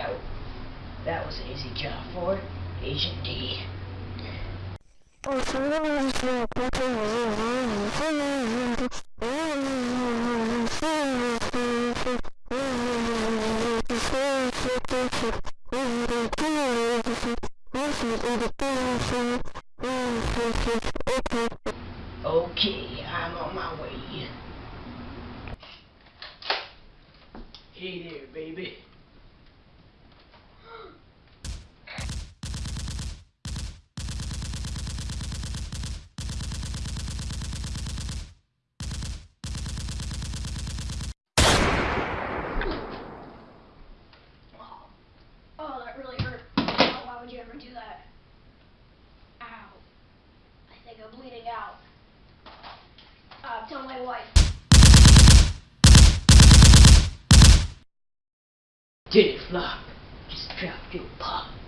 out. That was an easy job for Agent D. Okay, I'm on my way. Hey there, baby. Oh, that really hurt. Oh, why would you ever do that? Ow. I think I'm bleeding out. Uh, tell my wife. Did it flop? Just dropped your pop.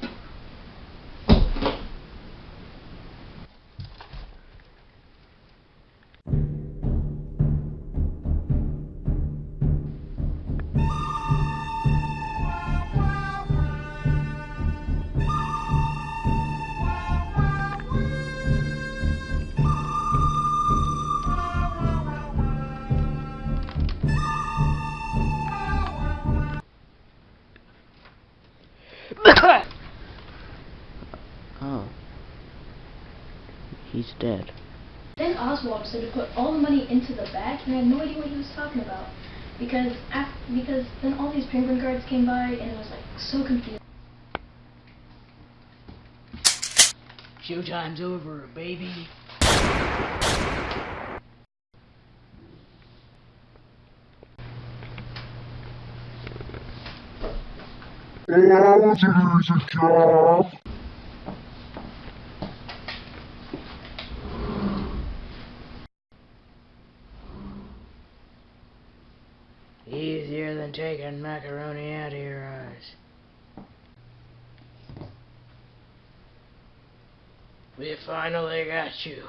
He's dead. Then Oswald said to put all the money into the bag, and I had no idea what he was talking about. Because af- because then all these penguin guards came by, and it was like so confusing. Showtime's over, baby. Oh, today's a job. Easier than taking macaroni out of your eyes. We finally got you.